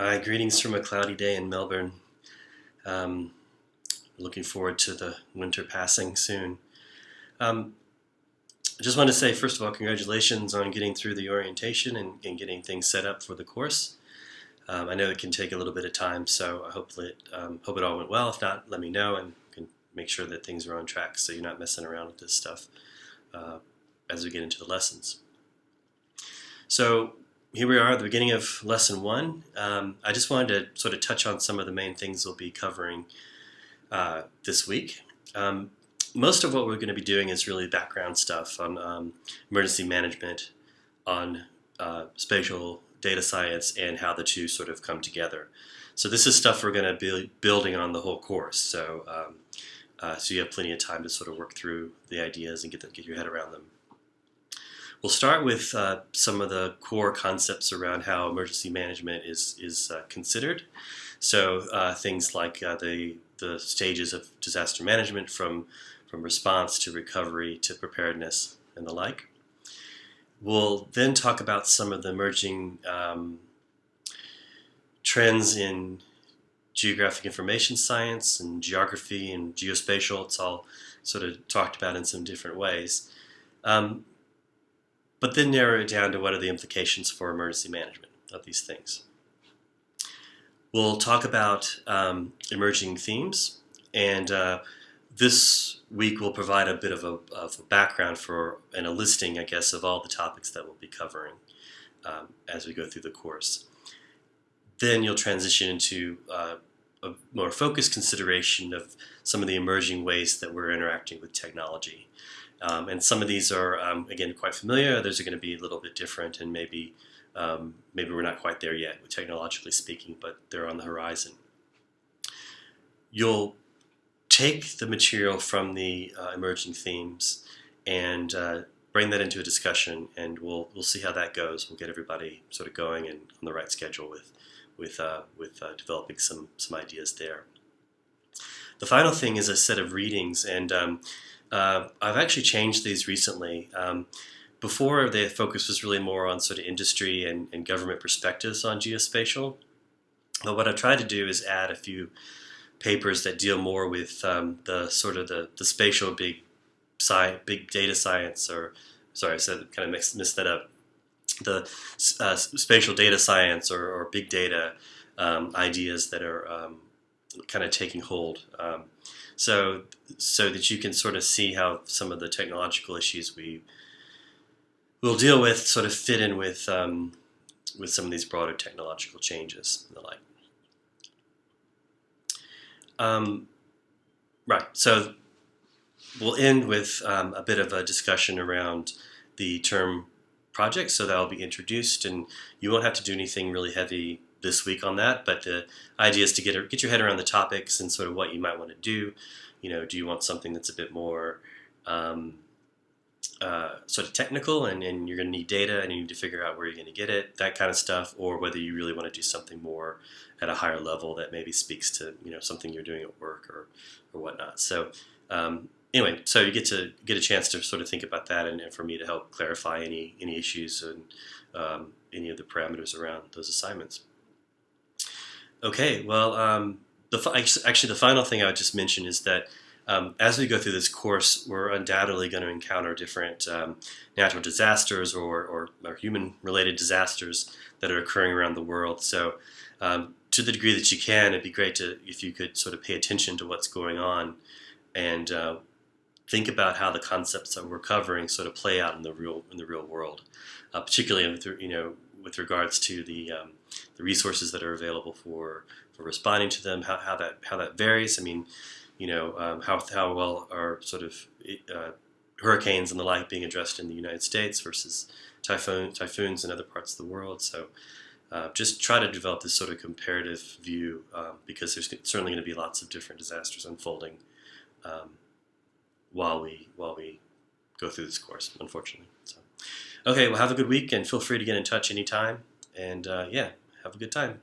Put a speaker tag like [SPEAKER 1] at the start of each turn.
[SPEAKER 1] Hi, greetings from a cloudy day in Melbourne. Um, looking forward to the winter passing soon. Um, I just want to say, first of all, congratulations on getting through the orientation and, and getting things set up for the course. Um, I know it can take a little bit of time, so I hope it, um, hope it all went well. If not, let me know and can make sure that things are on track so you're not messing around with this stuff uh, as we get into the lessons. So here we are at the beginning of lesson one. Um, I just wanted to sort of touch on some of the main things we'll be covering uh, this week. Um, most of what we're going to be doing is really background stuff on um, emergency management, on uh, spatial data science, and how the two sort of come together. So this is stuff we're going to be building on the whole course. So um, uh, so you have plenty of time to sort of work through the ideas and get, get your head around them. We'll start with uh, some of the core concepts around how emergency management is, is uh, considered. So uh, things like uh, the, the stages of disaster management from, from response to recovery to preparedness and the like. We'll then talk about some of the emerging um, trends in geographic information science and geography and geospatial. It's all sort of talked about in some different ways. Um, but then narrow it down to what are the implications for emergency management of these things. We'll talk about um, emerging themes, and uh, this week we'll provide a bit of a, of a, background for and a listing, I guess, of all the topics that we'll be covering um, as we go through the course. Then you'll transition into uh, a more focused consideration of some of the emerging ways that we're interacting with technology. Um, and some of these are, um, again, quite familiar. Others are going to be a little bit different, and maybe um, maybe we're not quite there yet, technologically speaking, but they're on the horizon. You'll take the material from the uh, emerging themes and uh, bring that into a discussion, and we'll we'll see how that goes. We'll get everybody sort of going and on the right schedule with with uh, with uh, developing some some ideas there. The final thing is a set of readings, and um, uh, I've actually changed these recently. Um, before, the focus was really more on sort of industry and, and, government perspectives on geospatial. But what I've tried to do is add a few papers that deal more with um, the sort of the, the spatial big sci big data science, or sorry, I said kind of mixed, missed that up. The uh, spatial data science or, or big data um, ideas that are um, kind of taking hold. So so that you can sort of see how some of the technological issues we will deal with sort of fit in with um, with some of these broader technological changes and the like. Um, right. So we'll end with um, a bit of a discussion around the term project. So that will be introduced, and you won't have to do anything really heavy this week on that, but the idea is to get get your head around the topics and sort of what you might want to do. You know, do you want something that's a bit more um, uh, sort of technical and, and you're going to need data and you need to figure out where you're going to get it, that kind of stuff, or whether you really want to do something more at a higher level that maybe speaks to you know something you're doing at work or or whatnot. So um, anyway, so you get to get a chance to sort of think about that, and, and for me to help clarify any any issues and um, any of the parameters around those assignments. Okay, well, um, the, actually the final thing I would just mention is that um, as we go through this course, we're undoubtedly going to encounter different um, natural disasters or, or, or human-related disasters that are occurring around the world. So um, to the degree that you can, it'd be great to if you could sort of pay attention to what's going on and uh, think about how the concepts that we're covering sort of play out in the real in the real world, uh, particularly with you know with regards to the um, the resources that are available for for responding to them, how, how that how that varies. I mean, you know, um, how how well are sort of uh, hurricanes and the like being addressed in the United States versus typhoon typhoons in other parts of the world. So. Uh, just try to develop this sort of comparative view um, because there's certainly going to be lots of different disasters unfolding um, while we while we go through this course, unfortunately. So. Okay, well, have a good week and feel free to get in touch anytime. And uh, yeah, have a good time.